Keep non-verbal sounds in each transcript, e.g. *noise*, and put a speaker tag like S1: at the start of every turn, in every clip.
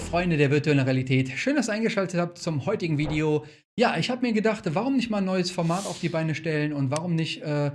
S1: Freunde der virtuellen Realität, schön, dass ihr eingeschaltet habt zum heutigen Video. Ja, ich habe mir gedacht, warum nicht mal ein neues Format auf die Beine stellen und warum nicht äh,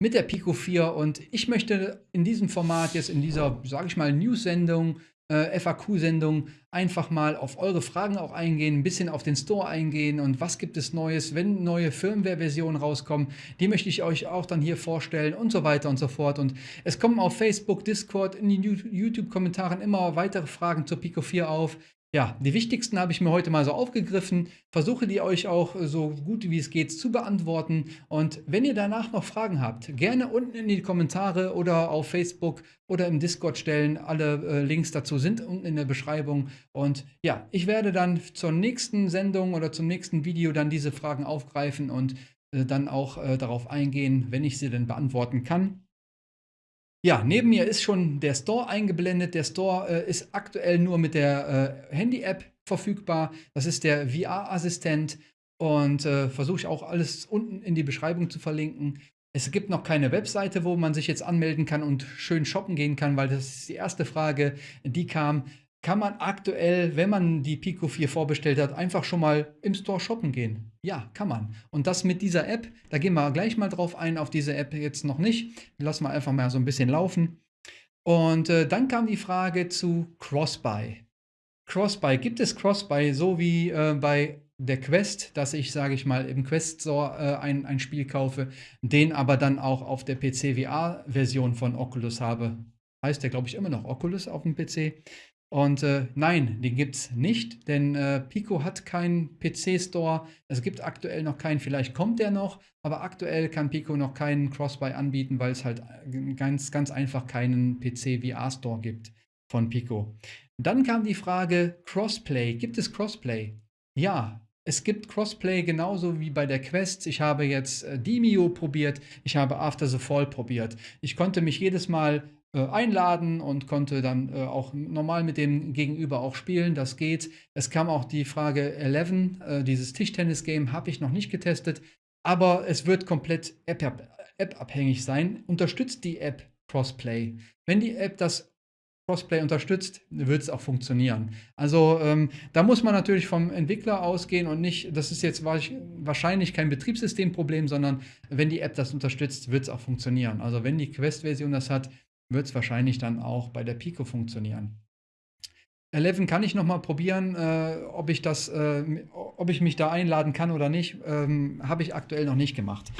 S1: mit der Pico 4 und ich möchte in diesem Format jetzt in dieser, sage ich mal, News-Sendung äh, FAQ-Sendung einfach mal auf eure Fragen auch eingehen, ein bisschen auf den Store eingehen und was gibt es Neues, wenn neue Firmware-Versionen rauskommen, die möchte ich euch auch dann hier vorstellen und so weiter und so fort. Und es kommen auf Facebook, Discord, in den YouTube-Kommentaren immer weitere Fragen zur Pico 4 auf. Ja, die wichtigsten habe ich mir heute mal so aufgegriffen, versuche die euch auch so gut wie es geht zu beantworten. Und wenn ihr danach noch Fragen habt, gerne unten in die Kommentare oder auf Facebook oder im Discord stellen. Alle äh, Links dazu sind unten in der Beschreibung. Und ja, ich werde dann zur nächsten Sendung oder zum nächsten Video dann diese Fragen aufgreifen und äh, dann auch äh, darauf eingehen, wenn ich sie denn beantworten kann. Ja, neben mir ist schon der Store eingeblendet. Der Store äh, ist aktuell nur mit der äh, Handy-App verfügbar. Das ist der VR-Assistent und äh, versuche ich auch alles unten in die Beschreibung zu verlinken. Es gibt noch keine Webseite, wo man sich jetzt anmelden kann und schön shoppen gehen kann, weil das ist die erste Frage, die kam kann man aktuell, wenn man die Pico 4 vorbestellt hat, einfach schon mal im Store shoppen gehen. Ja, kann man. Und das mit dieser App, da gehen wir gleich mal drauf ein, auf diese App jetzt noch nicht. Lassen wir einfach mal so ein bisschen laufen. Und äh, dann kam die Frage zu Crossbuy. Crossbuy, gibt es Crossbuy so wie äh, bei der Quest, dass ich, sage ich mal, im Quest Store äh, ein, ein Spiel kaufe, den aber dann auch auf der PC VR-Version von Oculus habe? Heißt der, glaube ich, immer noch Oculus auf dem PC. Und äh, nein, den gibt es nicht, denn äh, Pico hat keinen PC-Store. Es gibt aktuell noch keinen, vielleicht kommt der noch, aber aktuell kann Pico noch keinen Crossbuy anbieten, weil es halt äh, ganz, ganz einfach keinen PC-VR-Store gibt von Pico. Dann kam die Frage Crossplay. Gibt es Crossplay? Ja, es gibt Crossplay genauso wie bei der Quest. Ich habe jetzt äh, Demio probiert, ich habe After the Fall probiert. Ich konnte mich jedes Mal einladen und konnte dann äh, auch normal mit dem Gegenüber auch spielen. Das geht. Es kam auch die Frage 11, äh, dieses Tischtennis-Game habe ich noch nicht getestet, aber es wird komplett App-abhängig sein. Unterstützt die App Crossplay. Wenn die App das Crossplay unterstützt, wird es auch funktionieren. Also ähm, da muss man natürlich vom Entwickler ausgehen und nicht, das ist jetzt wahrscheinlich kein Betriebssystemproblem, sondern wenn die App das unterstützt, wird es auch funktionieren. Also wenn die Quest-Version das hat, wird es wahrscheinlich dann auch bei der Pico funktionieren. 11 kann ich noch mal probieren, äh, ob, ich das, äh, ob ich mich da einladen kann oder nicht. Ähm, Habe ich aktuell noch nicht gemacht.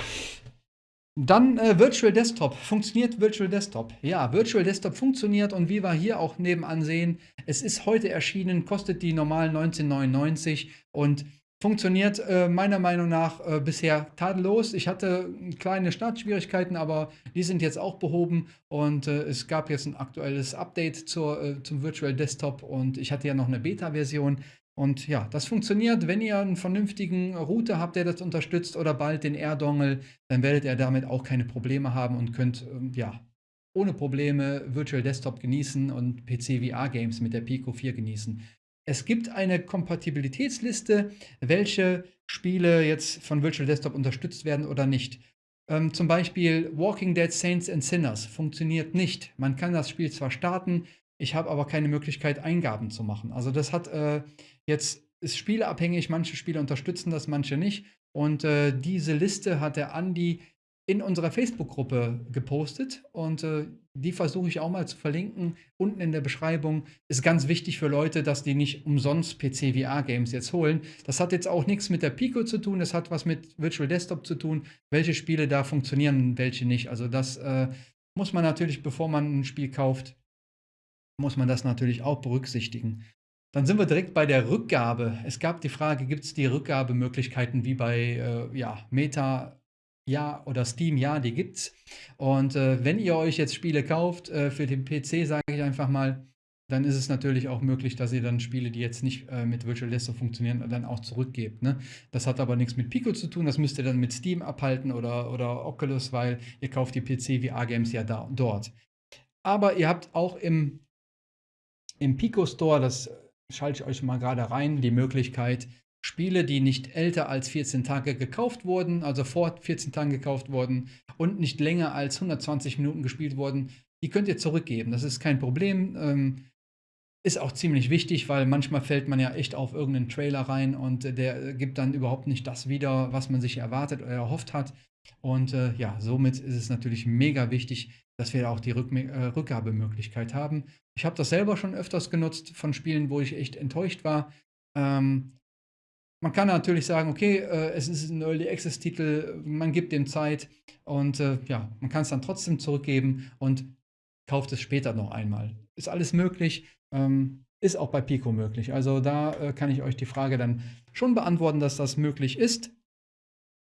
S1: Dann äh, Virtual Desktop. Funktioniert Virtual Desktop? Ja, Virtual Desktop funktioniert und wie wir hier auch nebenan sehen, es ist heute erschienen, kostet die normal 19,99 und Funktioniert äh, meiner Meinung nach äh, bisher tadellos. Ich hatte kleine Startschwierigkeiten, aber die sind jetzt auch behoben und äh, es gab jetzt ein aktuelles Update zur, äh, zum Virtual Desktop und ich hatte ja noch eine Beta-Version. Und ja, das funktioniert. Wenn ihr einen vernünftigen Router habt, der das unterstützt oder bald den Air-Dongle, dann werdet ihr damit auch keine Probleme haben und könnt ähm, ja ohne Probleme Virtual Desktop genießen und PC VR Games mit der Pico 4 genießen. Es gibt eine Kompatibilitätsliste, welche Spiele jetzt von Virtual Desktop unterstützt werden oder nicht. Ähm, zum Beispiel Walking Dead Saints and Sinners funktioniert nicht. Man kann das Spiel zwar starten, ich habe aber keine Möglichkeit, Eingaben zu machen. Also das hat äh, jetzt ist spieleabhängig, manche Spiele unterstützen das, manche nicht. Und äh, diese Liste hat der Andi in unserer Facebook-Gruppe gepostet und äh, die versuche ich auch mal zu verlinken. Unten in der Beschreibung ist ganz wichtig für Leute, dass die nicht umsonst PC-VR-Games jetzt holen. Das hat jetzt auch nichts mit der Pico zu tun, das hat was mit Virtual Desktop zu tun, welche Spiele da funktionieren und welche nicht. Also das äh, muss man natürlich, bevor man ein Spiel kauft, muss man das natürlich auch berücksichtigen. Dann sind wir direkt bei der Rückgabe. Es gab die Frage, gibt es die Rückgabemöglichkeiten wie bei äh, ja, Meta ja, oder Steam, ja, die gibt's. Und äh, wenn ihr euch jetzt Spiele kauft äh, für den PC, sage ich einfach mal, dann ist es natürlich auch möglich, dass ihr dann Spiele, die jetzt nicht äh, mit Virtual Desktop funktionieren, dann auch zurückgebt. Ne? Das hat aber nichts mit Pico zu tun, das müsst ihr dann mit Steam abhalten oder, oder Oculus, weil ihr kauft die PC-VR-Games ja da, dort. Aber ihr habt auch im, im Pico Store, das schalte ich euch mal gerade rein, die Möglichkeit, Spiele, die nicht älter als 14 Tage gekauft wurden, also vor 14 Tagen gekauft wurden und nicht länger als 120 Minuten gespielt wurden, die könnt ihr zurückgeben. Das ist kein Problem. Ähm, ist auch ziemlich wichtig, weil manchmal fällt man ja echt auf irgendeinen Trailer rein und äh, der gibt dann überhaupt nicht das wieder, was man sich erwartet oder erhofft hat. Und äh, ja, somit ist es natürlich mega wichtig, dass wir auch die Rück äh, Rückgabemöglichkeit haben. Ich habe das selber schon öfters genutzt von Spielen, wo ich echt enttäuscht war. Ähm, man kann natürlich sagen, okay, äh, es ist ein Early Access Titel, man gibt dem Zeit und äh, ja, man kann es dann trotzdem zurückgeben und kauft es später noch einmal. Ist alles möglich, ähm, ist auch bei Pico möglich. Also da äh, kann ich euch die Frage dann schon beantworten, dass das möglich ist.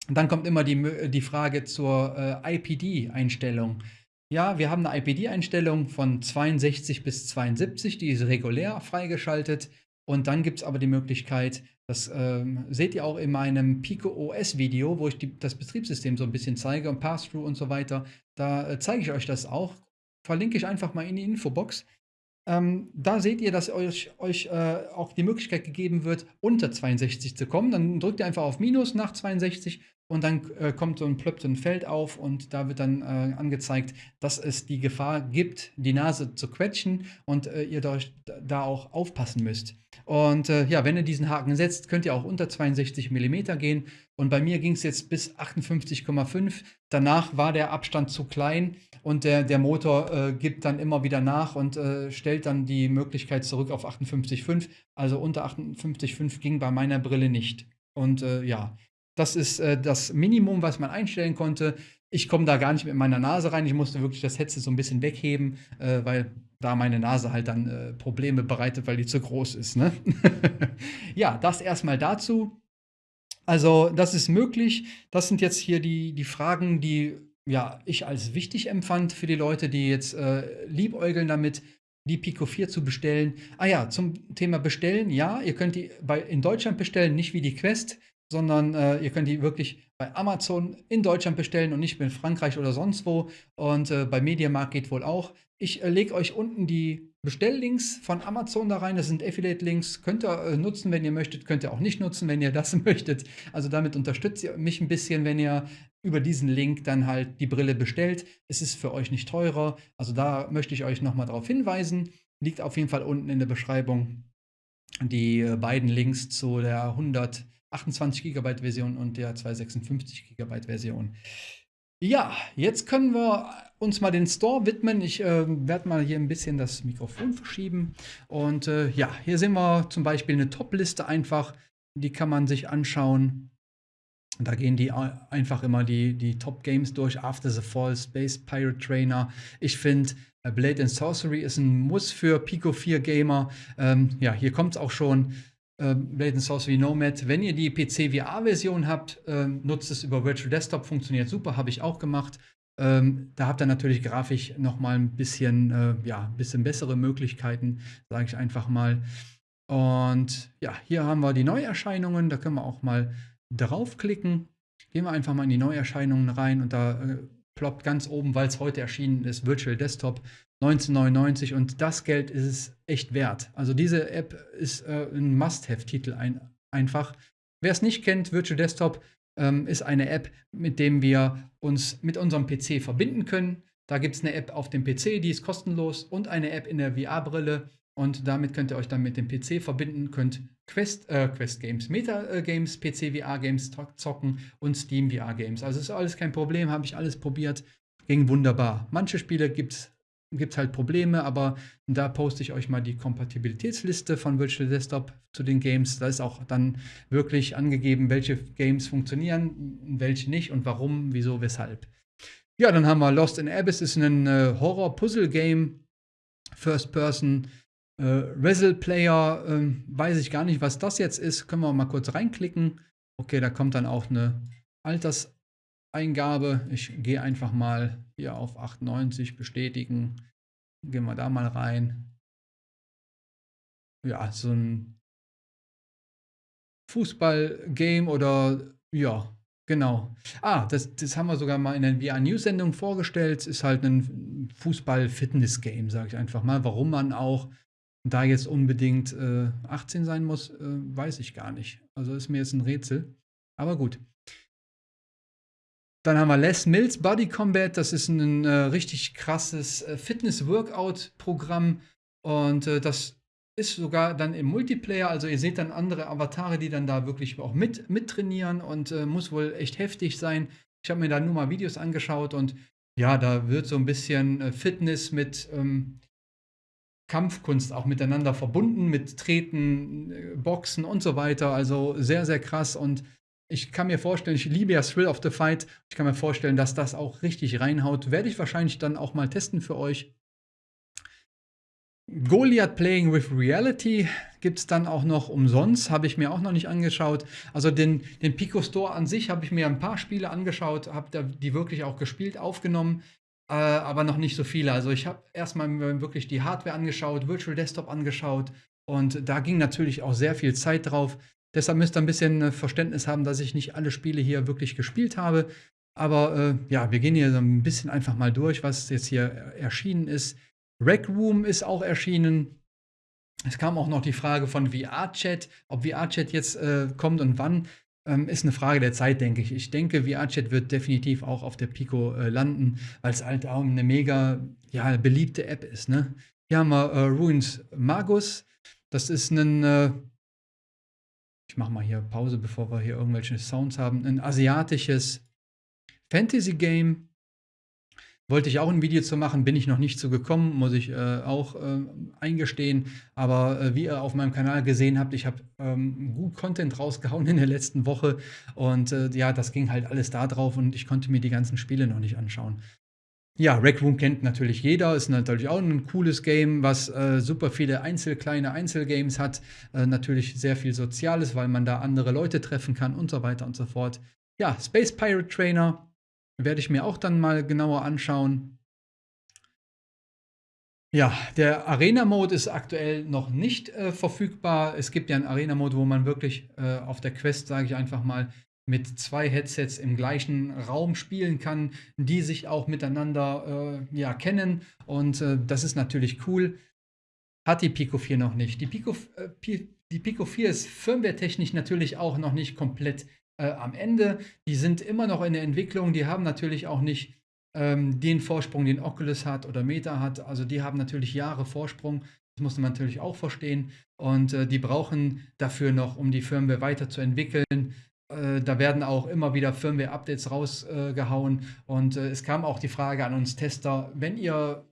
S1: Dann kommt immer die, die Frage zur äh, IPD-Einstellung. Ja, wir haben eine IPD-Einstellung von 62 bis 72, die ist regulär freigeschaltet. Und dann gibt es aber die Möglichkeit, das ähm, seht ihr auch in meinem Pico OS Video, wo ich die, das Betriebssystem so ein bisschen zeige und Pass-Through und so weiter. Da äh, zeige ich euch das auch. Verlinke ich einfach mal in die Infobox. Ähm, da seht ihr, dass euch, euch äh, auch die Möglichkeit gegeben wird, unter 62 zu kommen. Dann drückt ihr einfach auf Minus nach 62 und dann äh, kommt so ein plöppt ein Feld auf und da wird dann äh, angezeigt, dass es die Gefahr gibt, die Nase zu quetschen und äh, ihr da, da auch aufpassen müsst. Und äh, ja, wenn ihr diesen Haken setzt, könnt ihr auch unter 62 mm gehen. Und bei mir ging es jetzt bis 58,5. Danach war der Abstand zu klein und der, der Motor äh, gibt dann immer wieder nach und äh, stellt dann die Möglichkeit zurück auf 58,5. Also unter 58,5 ging bei meiner Brille nicht. Und ja, das ist äh, das Minimum, was man einstellen konnte. Ich komme da gar nicht mit meiner Nase rein. Ich musste wirklich das Headset so ein bisschen wegheben, äh, weil da meine Nase halt dann äh, Probleme bereitet, weil die zu groß ist. Ne? *laughs* ja, das erstmal dazu. Also, das ist möglich. Das sind jetzt hier die, die Fragen, die ja, ich als wichtig empfand für die Leute, die jetzt äh, liebäugeln damit, die Pico 4 zu bestellen. Ah ja, zum Thema Bestellen. Ja, ihr könnt die bei, in Deutschland bestellen, nicht wie die Quest sondern äh, ihr könnt die wirklich bei Amazon in Deutschland bestellen und nicht in Frankreich oder sonst wo. Und äh, bei Mediamarkt geht wohl auch. Ich äh, lege euch unten die Bestelllinks von Amazon da rein. Das sind Affiliate-Links. Könnt ihr äh, nutzen, wenn ihr möchtet. Könnt ihr auch nicht nutzen, wenn ihr das *laughs* möchtet. Also damit unterstützt ihr mich ein bisschen, wenn ihr über diesen Link dann halt die Brille bestellt. Es ist für euch nicht teurer. Also da möchte ich euch nochmal darauf hinweisen. Liegt auf jeden Fall unten in der Beschreibung die äh, beiden Links zu der 100 28 GB Version und der 256 GB Version. Ja, jetzt können wir uns mal den Store widmen. Ich äh, werde mal hier ein bisschen das Mikrofon verschieben. Und äh, ja, hier sehen wir zum Beispiel eine Top-Liste einfach. Die kann man sich anschauen. Da gehen die einfach immer die, die Top-Games durch. After the Fall, Space Pirate Trainer. Ich finde, äh, Blade and Sorcery ist ein Muss für Pico 4 Gamer. Ähm, ja, hier kommt es auch schon äh, Blade Sorcery Nomad. Wenn ihr die PC VR-Version habt, äh, nutzt es über Virtual Desktop, funktioniert super, habe ich auch gemacht. Ähm, da habt ihr natürlich grafisch noch mal ein bisschen, äh, ja, bisschen bessere Möglichkeiten, sage ich einfach mal. Und ja, hier haben wir die Neuerscheinungen. Da können wir auch mal draufklicken. Gehen wir einfach mal in die Neuerscheinungen rein und da äh, ploppt ganz oben, weil es heute erschienen ist, Virtual Desktop 1999 und das Geld ist es echt wert. Also diese App ist äh, ein Must-Have-Titel ein, einfach. Wer es nicht kennt, Virtual Desktop ähm, ist eine App, mit dem wir uns mit unserem PC verbinden können. Da gibt es eine App auf dem PC, die ist kostenlos und eine App in der VR-Brille. Und damit könnt ihr euch dann mit dem PC verbinden, könnt Quest, äh, Quest Games, Meta äh, Games, PC VR Games zocken und Steam VR Games. Also ist alles kein Problem, habe ich alles probiert, ging wunderbar. Manche Spiele gibt es halt Probleme, aber da poste ich euch mal die Kompatibilitätsliste von Virtual Desktop zu den Games. Da ist auch dann wirklich angegeben, welche Games funktionieren, welche nicht und warum, wieso, weshalb. Ja, dann haben wir Lost in Abyss, ist ein äh, Horror-Puzzle-Game, First-Person. Äh, Wrestle Player, äh, weiß ich gar nicht, was das jetzt ist. Können wir mal kurz reinklicken. Okay, da kommt dann auch eine Alters Eingabe. Ich gehe einfach mal hier auf 98 bestätigen. Gehen wir da mal rein. Ja, so ein Fußball-Game oder ja, genau. Ah, das, das haben wir sogar mal in der VR-News-Sendung vorgestellt. Ist halt ein Fußball-Fitness-Game, sage ich einfach mal. Warum man auch da jetzt unbedingt äh, 18 sein muss, äh, weiß ich gar nicht. Also ist mir jetzt ein Rätsel. Aber gut. Dann haben wir Les Mills Body Combat. Das ist ein äh, richtig krasses äh, Fitness-Workout-Programm. Und äh, das ist sogar dann im Multiplayer, also ihr seht dann andere Avatare, die dann da wirklich auch mit, mittrainieren und äh, muss wohl echt heftig sein. Ich habe mir da nur mal Videos angeschaut und ja, da wird so ein bisschen Fitness mit ähm, Kampfkunst auch miteinander verbunden, mit Treten, äh, Boxen und so weiter. Also sehr, sehr krass und ich kann mir vorstellen, ich liebe ja Thrill of the Fight. Ich kann mir vorstellen, dass das auch richtig reinhaut. Werde ich wahrscheinlich dann auch mal testen für euch. Goliath Playing with Reality gibt es dann auch noch umsonst, habe ich mir auch noch nicht angeschaut. Also den, den Pico Store an sich habe ich mir ein paar Spiele angeschaut, habe die wirklich auch gespielt, aufgenommen, äh, aber noch nicht so viele. Also ich habe erstmal wirklich die Hardware angeschaut, Virtual Desktop angeschaut und da ging natürlich auch sehr viel Zeit drauf. Deshalb müsst ihr ein bisschen äh, Verständnis haben, dass ich nicht alle Spiele hier wirklich gespielt habe. Aber äh, ja, wir gehen hier so ein bisschen einfach mal durch, was jetzt hier erschienen ist. Rec Room ist auch erschienen. Es kam auch noch die Frage von VR-Chat, ob VR-Chat jetzt äh, kommt und wann. Ähm, ist eine Frage der Zeit, denke ich. Ich denke, VR-Chat wird definitiv auch auf der Pico äh, landen, weil es halt auch eine mega ja, beliebte App ist. Ne? Hier haben wir äh, Ruins Magus. Das ist ein, äh, ich mache mal hier Pause, bevor wir hier irgendwelche Sounds haben, ein asiatisches Fantasy-Game wollte ich auch ein Video zu machen, bin ich noch nicht zu gekommen, muss ich äh, auch äh, eingestehen. Aber äh, wie ihr auf meinem Kanal gesehen habt, ich habe ähm, gut Content rausgehauen in der letzten Woche. Und äh, ja, das ging halt alles da drauf und ich konnte mir die ganzen Spiele noch nicht anschauen. Ja, Rec Room kennt natürlich jeder, ist natürlich auch ein cooles Game, was äh, super viele Einzel kleine Einzelgames hat. Äh, natürlich sehr viel Soziales, weil man da andere Leute treffen kann und so weiter und so fort. Ja, Space Pirate Trainer werde ich mir auch dann mal genauer anschauen. Ja, der Arena-Mode ist aktuell noch nicht äh, verfügbar. Es gibt ja einen Arena-Mode, wo man wirklich äh, auf der Quest, sage ich einfach mal, mit zwei Headsets im gleichen Raum spielen kann, die sich auch miteinander äh, ja, kennen. Und äh, das ist natürlich cool. Hat die Pico 4 noch nicht. Die Pico, äh, die Pico 4 ist firmware-technisch natürlich auch noch nicht komplett äh, am Ende. Die sind immer noch in der Entwicklung. Die haben natürlich auch nicht ähm, den Vorsprung, den Oculus hat oder Meta hat. Also die haben natürlich Jahre Vorsprung. Das muss man natürlich auch verstehen. Und äh, die brauchen dafür noch, um die Firmware weiterzuentwickeln. Äh, da werden auch immer wieder Firmware-Updates rausgehauen. und äh, es kam auch die Frage an uns Tester, wenn ihr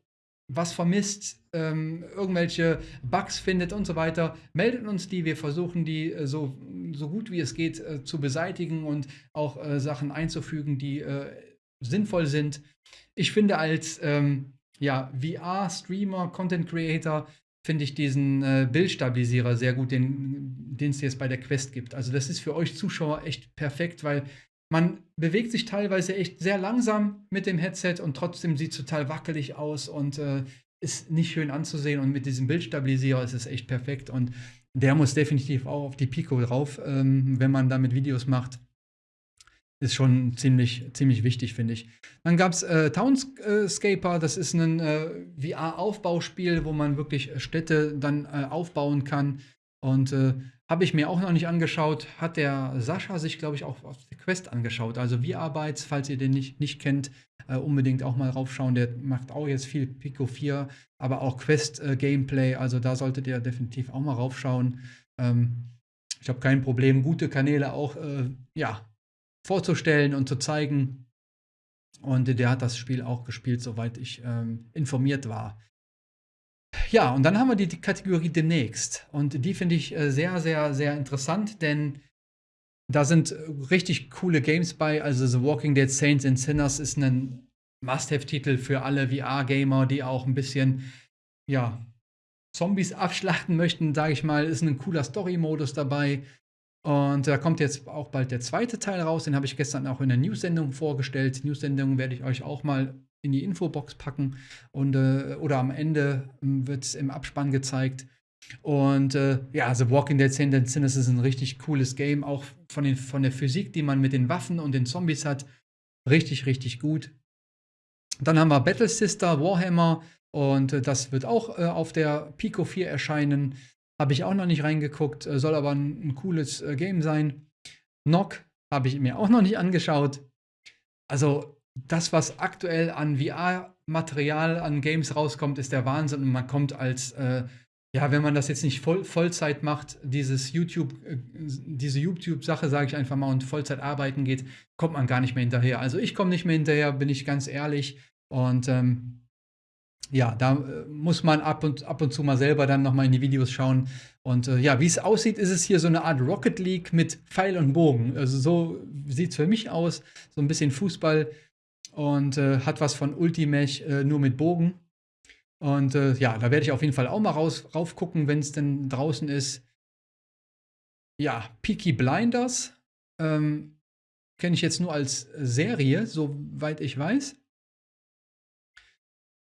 S1: was vermisst, ähm, irgendwelche Bugs findet und so weiter, meldet uns die. Wir versuchen die äh, so, so gut wie es geht äh, zu beseitigen und auch äh, Sachen einzufügen, die äh, sinnvoll sind. Ich finde als ähm, ja, VR-Streamer, Content Creator, finde ich diesen äh, Bildstabilisierer sehr gut, den es jetzt bei der Quest gibt. Also das ist für euch Zuschauer echt perfekt, weil man bewegt sich teilweise echt sehr langsam mit dem Headset und trotzdem sieht es total wackelig aus und äh, ist nicht schön anzusehen. Und mit diesem Bildstabilisierer ist es echt perfekt. Und der muss definitiv auch auf die Pico drauf, ähm, wenn man damit Videos macht. Ist schon ziemlich, ziemlich wichtig, finde ich. Dann gab es äh, Townscaper, das ist ein äh, VR-Aufbauspiel, wo man wirklich Städte dann äh, aufbauen kann. Und äh, habe ich mir auch noch nicht angeschaut. Hat der Sascha sich, glaube ich, auch auf der Quest angeschaut. Also VR-Bytes, falls ihr den nicht, nicht kennt, äh, unbedingt auch mal raufschauen. Der macht auch jetzt viel Pico 4, aber auch Quest-Gameplay. Äh, also da solltet ihr definitiv auch mal raufschauen. Ähm, ich habe kein Problem, gute Kanäle auch äh, ja, vorzustellen und zu zeigen. Und der hat das Spiel auch gespielt, soweit ich ähm, informiert war. Ja, und dann haben wir die, Kategorie demnächst. Und die finde ich äh, sehr, sehr, sehr interessant, denn da sind äh, richtig coole Games bei. Also The Walking Dead Saints and Sinners ist ein Must-Have-Titel für alle VR-Gamer, die auch ein bisschen, ja, Zombies abschlachten möchten, sage ich mal. Ist ein cooler Story-Modus dabei. Und da kommt jetzt auch bald der zweite Teil raus. Den habe ich gestern auch in der News-Sendung vorgestellt. News-Sendung werde ich euch auch mal in die Infobox packen und äh, oder am Ende ähm, wird es im Abspann gezeigt. Und äh, ja, The Walking Dead Sentence ist ein richtig cooles Game, auch von, den, von der Physik, die man mit den Waffen und den Zombies hat. Richtig, richtig gut. Dann haben wir Battle Sister, Warhammer und äh, das wird auch äh, auf der Pico 4 erscheinen. Habe ich auch noch nicht reingeguckt, äh, soll aber ein, ein cooles äh, Game sein. Knock habe ich mir auch noch nicht angeschaut. Also das, was aktuell an VR-Material, an Games rauskommt, ist der Wahnsinn und man kommt als äh, Ja, wenn man das jetzt nicht voll Vollzeit macht, dieses YouTube äh, diese YouTube-Sache, sage ich einfach mal, und Vollzeit arbeiten geht, kommt man gar nicht mehr hinterher. Also, ich komme nicht mehr hinterher, bin ich ganz ehrlich. Und, ähm, ja, da, äh, muss man ab und ab und zu mal selber dann noch mal in die Videos schauen. Und, äh, ja, wie es aussieht, ist es hier so eine Art Rocket League mit Pfeil und Bogen. Also, so sieht es für mich aus, so ein bisschen Fußball und, äh, hat was von Ultimech, äh, nur mit Bogen. Und äh, ja, da werde ich auf jeden Fall auch mal raus, rauf gucken, wenn es denn draußen ist. Ja, Peaky Blinders ähm, kenne ich jetzt nur als Serie, soweit ich weiß.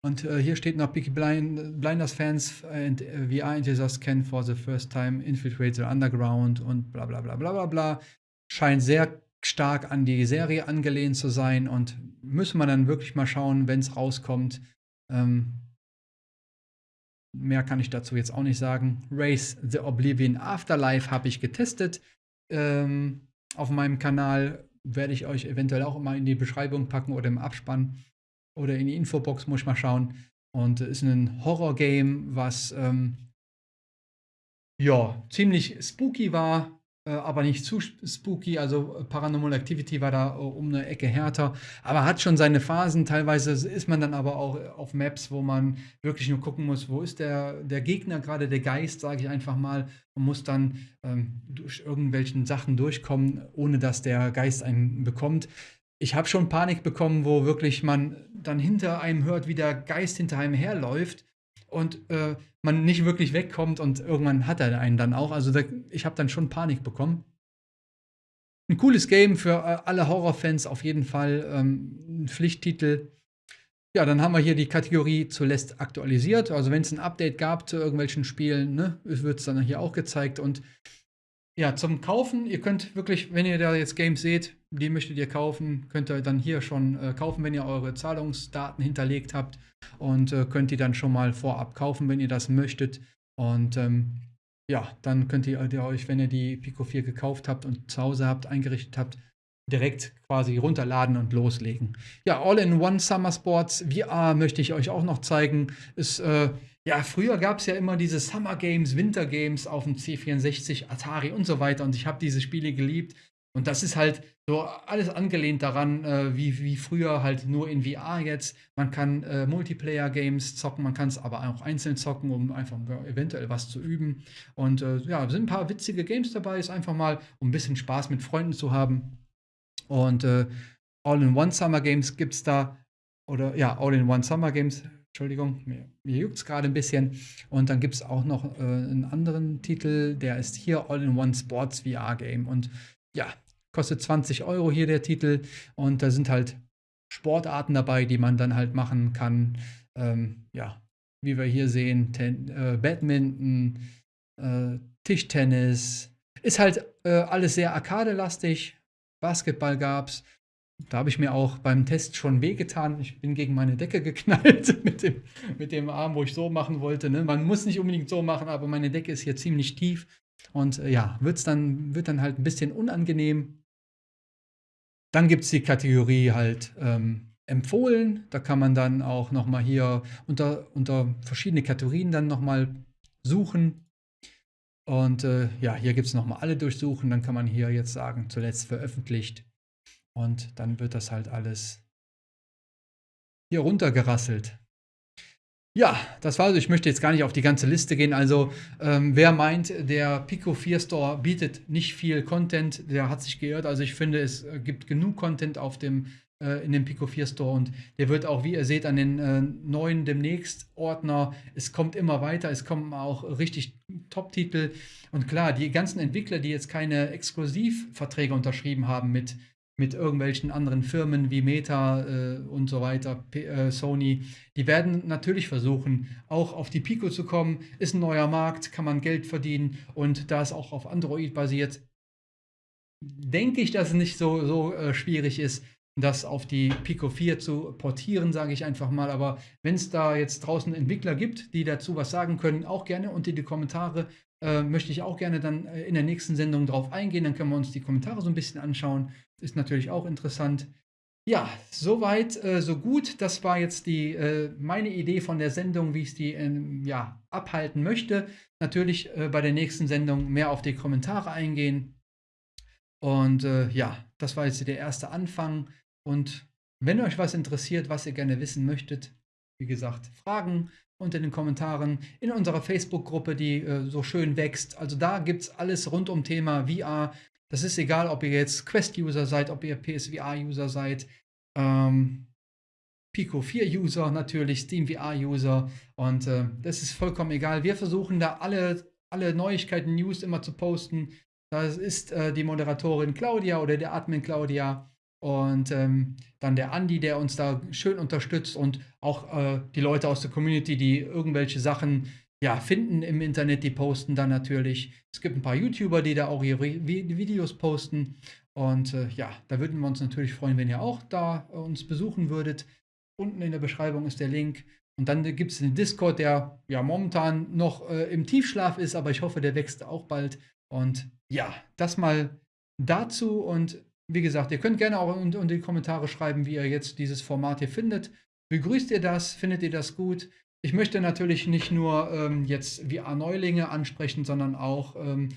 S1: Und äh, hier steht noch Peaky Blind, Blinders Fans and VR enthusiasts can for the first time infiltrate the underground und bla bla bla bla bla bla. Scheint sehr stark an die Serie angelehnt zu sein und müssen wir dann wirklich mal schauen, wenn es rauskommt. Ähm, Mehr kann ich dazu jetzt auch nicht sagen. Race the Oblivion Afterlife habe ich getestet. Ähm, auf meinem Kanal werde ich euch eventuell auch mal in die Beschreibung packen oder im Abspann oder in die Infobox, muss ich mal schauen. Und ist ein Horror-Game, was ähm, ja ziemlich spooky war, aber nicht zu spooky. Also äh, Paranormal Activity war da äh, um eine Ecke härter, aber hat schon seine Phasen. Teilweise ist man dann aber auch auf Maps, wo man wirklich nur gucken muss, wo ist der, der Gegner, gerade der Geist, sage ich einfach mal, und muss dann ähm, durch irgendwelchen Sachen durchkommen, ohne dass der Geist einen bekommt. Ich habe schon Panik bekommen, wo wirklich man dann hinter einem hört, wie der Geist hinter einem herläuft und äh, man nicht wirklich wegkommt und irgendwann hat er einen dann auch. Also da, ich habe dann schon Panik bekommen. Ein cooles Game für äh, alle Horrorfans auf jeden Fall. Ähm, ein Pflichttitel. Ja, dann haben wir hier die Kategorie zuletzt aktualisiert. Also wenn es ein Update gab zu irgendwelchen Spielen, ne, wird es dann hier auch gezeigt. Und ja, zum Kaufen, ihr könnt wirklich, wenn ihr da jetzt Games seht, die möchtet ihr kaufen, könnt ihr dann hier schon äh, kaufen, wenn ihr eure Zahlungsdaten hinterlegt habt und äh, könnt die dann schon mal vorab kaufen, wenn ihr das möchtet. Und ähm, ja, dann könnt ihr, ihr, euch, wenn ihr die Pico 4 gekauft habt und zu Hause habt, eingerichtet habt, direkt quasi runterladen und loslegen. Ja, All-in-One Summer Sports VR möchte ich euch auch noch zeigen. Ist äh, ja, früher gab es ja immer diese Summer Games, Winter Games auf dem C64, Atari und so weiter. Und ich habe diese Spiele geliebt. Und das ist halt so alles angelehnt daran, äh, wie, wie früher halt nur in VR jetzt. Man kann äh, Multiplayer-Games zocken, man kann es aber auch einzeln zocken, um einfach eventuell was zu üben. Und äh, ja, sind ein paar witzige Games dabei. Ist einfach mal, um ein bisschen Spaß mit Freunden zu haben. Und äh, All-in-One Summer Games gibt es da. Oder ja, All-in-One Summer Games Entschuldigung, mir, mir juckt es gerade ein bisschen. Und dann gibt es auch noch äh, einen anderen Titel, der ist hier All-in-One Sports VR Game. Und ja, kostet 20 Euro hier der Titel. Und da sind halt Sportarten dabei, die man dann halt machen kann. Ähm, ja, wie wir hier sehen, Ten äh, Badminton, äh, Tischtennis. Ist halt äh, alles sehr arkadelastig. Basketball gab es. Da habe ich mir auch beim Test schon wehgetan. Ich bin gegen meine Decke geknallt *laughs* mit dem, mit dem Arm, wo ich so machen wollte. Ne? Man muss nicht unbedingt so machen, aber meine Decke ist hier ziemlich tief. Und äh, ja, wird's dann, wird dann halt ein bisschen unangenehm. Dann gibt es die Kategorie halt ähm, empfohlen. Da kann man dann auch nochmal hier unter, unter verschiedene Kategorien dann nochmal suchen. Und äh, ja, hier gibt es nochmal alle durchsuchen. Dann kann man hier jetzt sagen, zuletzt veröffentlicht und dann wird das halt alles hier runtergerasselt. Ja, das war also. Ich möchte jetzt gar nicht auf die ganze Liste gehen. Also, ähm, wer meint, der Pico 4 Store bietet nicht viel Content, der hat sich geirrt. Also, ich finde, es äh, gibt genug Content auf dem, äh, in dem Pico 4 Store und der wird auch, wie ihr seht, an den äh, neuen demnächst Ordner. Es kommt immer weiter, es kommen auch richtig Top-Titel. Und klar, die ganzen Entwickler, die jetzt keine Exklusivverträge unterschrieben haben mit mit irgendwelchen anderen Firmen wie Meta äh, und so weiter, P äh, Sony, die werden natürlich versuchen, auch auf die Pico zu kommen. Ist ein neuer Markt, kann man Geld verdienen und da es auch auf Android basiert, denke ich, dass es nicht so, so äh, schwierig ist, das auf die Pico 4 zu portieren, sage ich einfach mal. Aber wenn es da jetzt draußen Entwickler gibt, die dazu was sagen können, auch gerne unter die Kommentare. Äh, möchte ich auch gerne dann äh, in der nächsten Sendung drauf eingehen. Dann können wir uns die Kommentare so ein bisschen anschauen. Ist natürlich auch interessant. Ja, soweit, äh, so gut. Das war jetzt die, äh, meine Idee von der Sendung, wie ich die ähm, ja, abhalten möchte. Natürlich äh, bei der nächsten Sendung mehr auf die Kommentare eingehen. Und äh, ja, das war jetzt der erste Anfang. Und wenn euch was interessiert, was ihr gerne wissen möchtet, wie gesagt, Fragen unter den Kommentaren in unserer Facebook-Gruppe, die äh, so schön wächst. Also da gibt es alles rund um Thema VR. Das ist egal, ob ihr jetzt Quest-User seid, ob ihr PSVR-User seid, ähm, Pico 4-User natürlich, Steam VR-User und äh, das ist vollkommen egal. Wir versuchen da alle, alle Neuigkeiten, News immer zu posten. Das ist äh, die Moderatorin Claudia oder der Admin Claudia und ähm, dann der Andi, der uns da schön unterstützt und auch äh, die Leute aus der Community, die irgendwelche Sachen ja, finden im Internet, die posten dann natürlich. Es gibt ein paar YouTuber, die da auch ihre Videos posten. Und äh, ja, da würden wir uns natürlich freuen, wenn ihr auch da äh, uns besuchen würdet. Unten in der Beschreibung ist der Link. Und dann gibt es den Discord, der ja momentan noch äh, im Tiefschlaf ist, aber ich hoffe, der wächst auch bald. Und ja, das mal dazu. Und wie gesagt, ihr könnt gerne auch unter die Kommentare schreiben, wie ihr jetzt dieses Format hier findet. Begrüßt ihr das? Findet ihr das gut? Ich möchte natürlich nicht nur ähm, jetzt VR-Neulinge ansprechen, sondern auch ähm,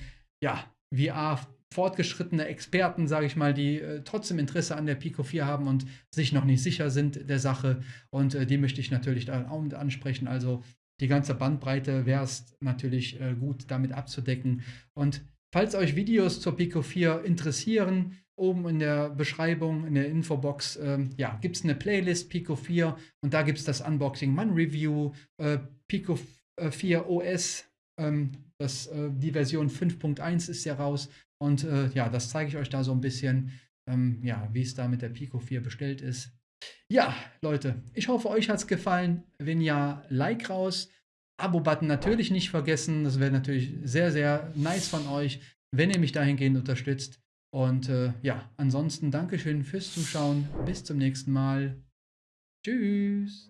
S1: ja, VR-fortgeschrittene Experten, sage ich mal, die äh, trotzdem Interesse an der Pico 4 haben und sich noch nicht sicher sind der Sache. Und äh, die möchte ich natürlich dann auch mit ansprechen. Also die ganze Bandbreite wäre es natürlich äh, gut, damit abzudecken. Und falls euch Videos zur Pico 4 interessieren, oben in der Beschreibung, in der Infobox, ähm, ja, gibt es eine Playlist Pico 4 und da gibt es das Unboxing, Man Review, äh, Pico 4 OS, ähm, das, äh, die Version 5.1 ist ja raus und äh, ja, das zeige ich euch da so ein bisschen, ähm, ja, wie es da mit der Pico 4 bestellt ist. Ja, Leute, ich hoffe, euch hat es gefallen. Wenn ja, Like raus. Abo-Button natürlich nicht vergessen. Das wäre natürlich sehr, sehr nice von euch, wenn ihr mich dahingehend unterstützt. Und äh, ja, ansonsten Dankeschön fürs Zuschauen. Bis zum nächsten Mal. Tschüss.